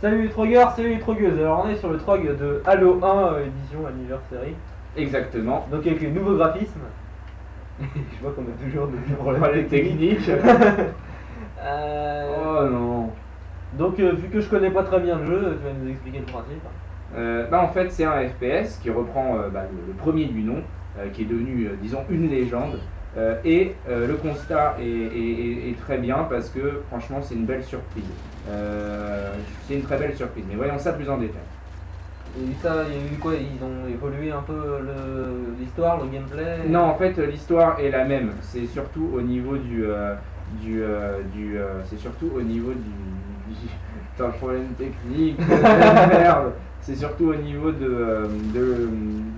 Salut les trogueurs, salut les trogueuses. Alors on est sur le trog de Halo 1 euh, édition anniversary. Exactement. Donc avec les nouveaux graphismes. Je vois qu'on a toujours des Problème problèmes techniques. technique. Euh, oh non. Donc euh, vu que je connais pas très bien le jeu, tu vas nous expliquer le principe. Bah, en fait, c'est un FPS qui reprend bah, le, le premier du nom, qui est devenu, disons, une légende. Euh, et euh, le constat est, est- est- est très bien parce que franchement, c'est une belle surprise. Euh, c'est une très belle surprise. Mais voyons ça plus en détail. Et ça, il y a eu quoi Ils ont évolué un peu l'histoire, le gameplay Non, en fait, l'histoire est la même. C'est surtout au niveau du, euh, du, euh, du, euh, c'est surtout au niveau du, du- Putain, problème technique. merde. C'est surtout au niveau de, euh, de-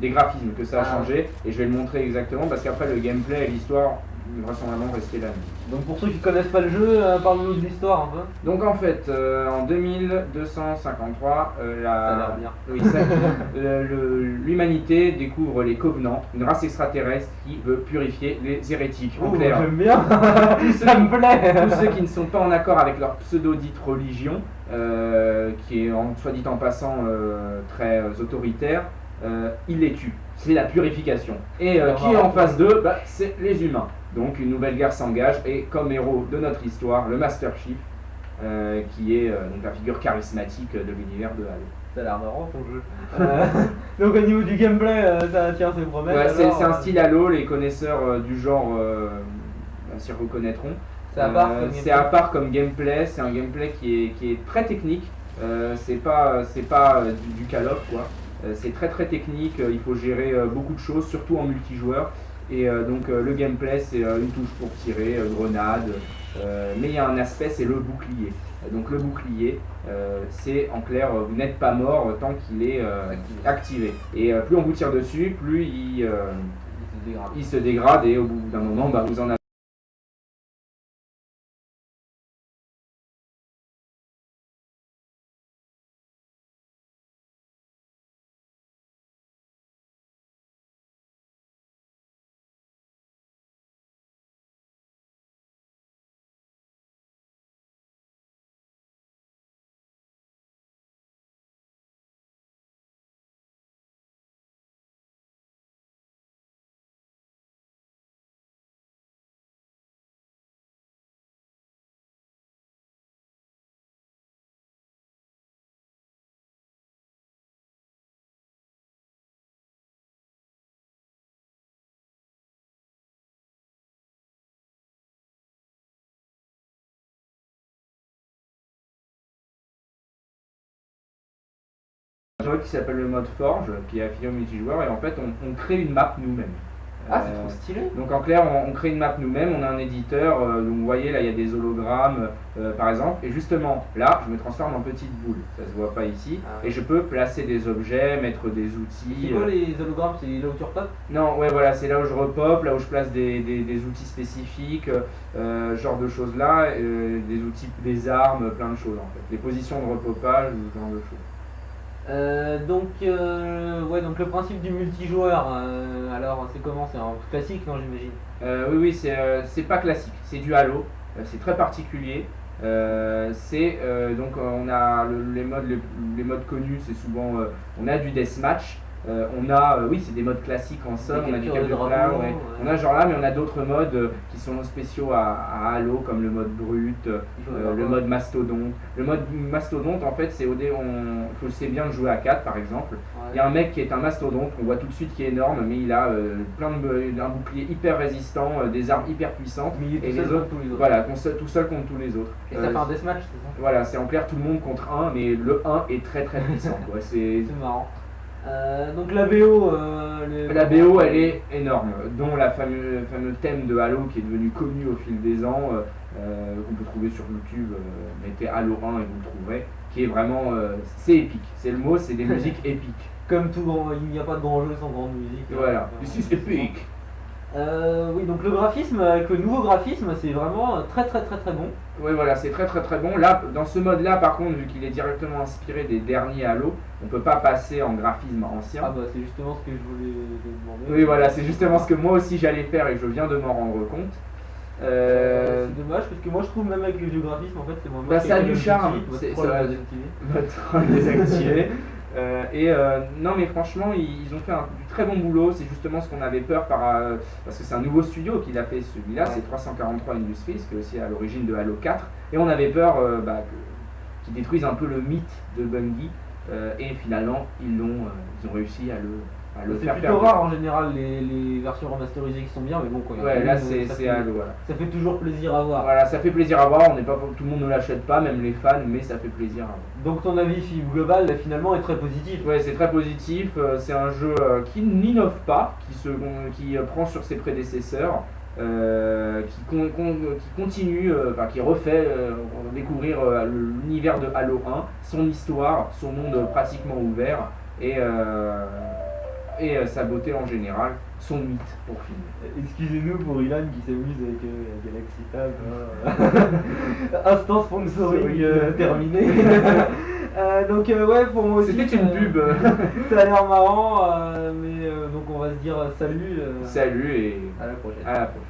des graphismes que ça a Ah. changé. Et je vais le montrer exactement parce qu'après le gameplay et l'histoire vraisemblablement rester même. Donc pour ceux qui connaissent pas le jeu, euh, parle-nous de l'histoire un peu. Donc en fait, euh, en 2253, euh, la, oui, l'humanité découvre les Covenants, une race extraterrestre qui veut purifier les hérétiques. Oh, j'aime bien Tous ceux Ça qui- me plaît tous ceux qui ne sont pas en accord avec leur pseudo-dite religion, euh, qui est en soit dit en passant très autoritaire, ils les tuent. C'est la purification. Et euh, qui est en face d'eux Bah, C'est les humains. Donc une nouvelle guerre s'engage et comme héros de notre histoire, le Master Chief, euh, qui est euh, donc la figure charismatique de l'univers de Halo. Ça a l'air marrant ton jeu. Euh, donc au niveau du gameplay, euh, ça tient ses promesses. Ouais, c'est un style Halo, les connaisseurs euh, du genre euh, bah, s'y reconnaîtront. C'est à part Euh, comme gameplay. à part comme gameplay, c'est un gameplay qui est, qui est très technique. Euh, c'est pas, c'est pas du, du Call quoi. Euh, c'est très très technique, euh, il faut gérer euh, beaucoup de choses, surtout en multijoueur. Et donc le gameplay c'est une touche pour tirer, grenade, mais il y a un aspect c'est le bouclier. Donc le bouclier c'est en clair vous n'êtes pas mort tant qu'il est activé. Et plus on vous tire dessus, plus il, Il se dégrade. il se dégrade et au bout d'un moment bah, vous en avez. Un jeu qui s'appelle le mode Forge, qui est affilié au multijoueur, et en fait on, on crée une map nous-mêmes. Ah, c'est Euh, trop stylé. donc en clair, on, on crée une map nous-mêmes, on a un éditeur, euh, donc vous voyez là il y a des hologrammes euh, par exemple, et justement là je me transforme en petite boule, ça se voit pas ici, Ah et je peux placer des objets, mettre des C'est outils. quoi euh, les hologrammes? C'est là où tu repopes? Non, ouais voilà, c'est là où je repop, là où je place des, des- des outils spécifiques, euh, genre de choses là, des outils, des armes, plein de choses en fait, des positions de repopage, genre de choses. Euh, donc, euh, ouais, donc le principe du multijoueur, euh, alors c'est comment? C'est classique, non, j'imagine? Oui, oui, c'est pas classique, c'est du Halo, c'est très particulier. C'est donc on a le- les modes les, modes connus, c'est souvent on a du deathmatch, euh, on a euh, oui c'est des modes classiques en somme, on a du de ouais. ouais. on a genre là, mais on a d'autres modes euh, qui sont spéciaux à, à Halo comme le mode brut, le mode mastodonte. Le mode mastodonte en fait c'est au dé, on faut c'est bien de jouer à 4 par exemple. Ouais. Il y a un mec qui est un mastodonte, on voit tout de suite qu'il est énorme, mais il a euh, plein de un bouclier hyper résistant, euh, des armes hyper puissantes. Mais il est et tout les seul autres, contre tous les autres. Voilà, qu'on se- tout seul contre tous les autres. Et Euh, ça fait un deathmatch, c'est ça? Voilà, c'est en clair tout le monde contre un, mais le 1 est très très puissant. C'est marrant. Euh, donc la BO, euh, le- la BO, elle est énorme, dont la fameux, le fameux thème de Halo qui est devenu connu au fil des ans, euh, qu'on peut trouver sur YouTube, mettez Halo 1 et vous le trouverez, qui est vraiment, c'est épique. C'est le mot, c'est des musiques épiques. Comme tout grand, il n'y a pas de grand jeu sans grande musique. Voilà, this is épique. Euh, oui, donc le graphisme, avec le nouveau graphisme, c'est vraiment euh, très très très très bon. Oui, voilà, c'est très très très bon. Là, dans ce mode-là, par contre, vu qu'il est directement inspiré des derniers Halo, on peut pas passer en graphisme ancien. Ah bah c'est justement ce que je voulais demander. Oui, voilà, c'est justement ce que moi aussi j'allais faire et je viens de m'en rendre compte. Euh, C'est dommage parce que moi je trouve même avec le vieux graphisme en fait c'est moins Bah, ça a du charme, votre troll désactivé. Euh, et euh, non mais franchement ils, ils ont fait un, du très bon boulot, c'est justement ce qu'on avait peur par, euh, parce que c'est un nouveau studio qui l'a fait celui-là, Ouais. c'est 343 Industries, qui est aussi à l'origine de Halo 4, et on avait peur euh, bah, qu'ils détruisent un peu le mythe de Bungie, et finalement ils l'ont, ils ont réussi à le, le C'est plutôt rare en général les, les versions remasterisées qui sont bien mais bon quand il y Ouais là c'est ça Halo voilà. Ça fait toujours plaisir à voir. Voilà, ça fait plaisir à voir, on n'est pas, tout le monde ne l'achète pas, même les fans, mais ça fait plaisir à voir. Donc ton avis global là, finalement est très positif. Ouais, c'est très positif. euh, C'est un jeu euh, qui n'innove pas, qui, se, qui euh, prend sur ses prédécesseurs, euh, qui, con- con- qui continue, euh, enfin, qui refait euh, découvrir l'univers de Halo 1, son histoire, son monde pratiquement ouvert et, et euh, sa beauté en général, son mythe pour finir. Excusez-nous pour Ilan qui s'amuse avec euh, Galaxy Tab. hein. Instant sponsoring euh, terminé. Euh, donc euh, ouais pour moi aussi. C'était une euh, pub. Ça a l'air marrant, euh, mais euh, donc on va se dire euh, salut. euh, Salut et À la prochaine. à la prochaine.